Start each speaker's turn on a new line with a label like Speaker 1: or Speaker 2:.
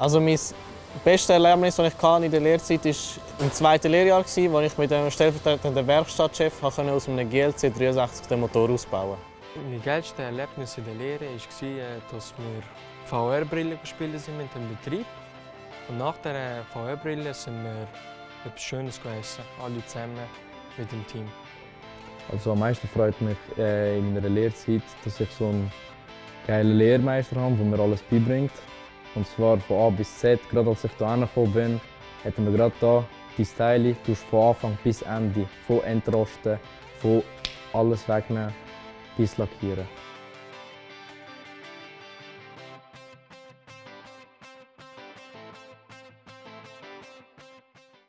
Speaker 1: Also mein bestes Erlebnis, das ich in der Lehrzeit hatte, war im zweiten Lehrjahr, wo ich mit einem stellvertretenden Werkstattchef aus einem GLC 63 den Motor ausbauen konnte.
Speaker 2: Mein geilstes Erlebnis in der Lehre war, äh, dass wir VR-Brille gespielt sind mit dem Betrieb. Und nach der VR-Brille sind wir etwas Schönes gegessen, alle zusammen mit dem Team.
Speaker 3: Also am meisten freut mich äh, in meiner Lehrzeit, dass ich so einen geilen Lehrmeister habe, der mir alles beibringt. Und zwar von A bis Z. Gerade als ich hier angekommen bin, hat er mir gerade hier die Teile von Anfang bis Ende, von Entrosten, von alles wegnehmen bis Lackieren.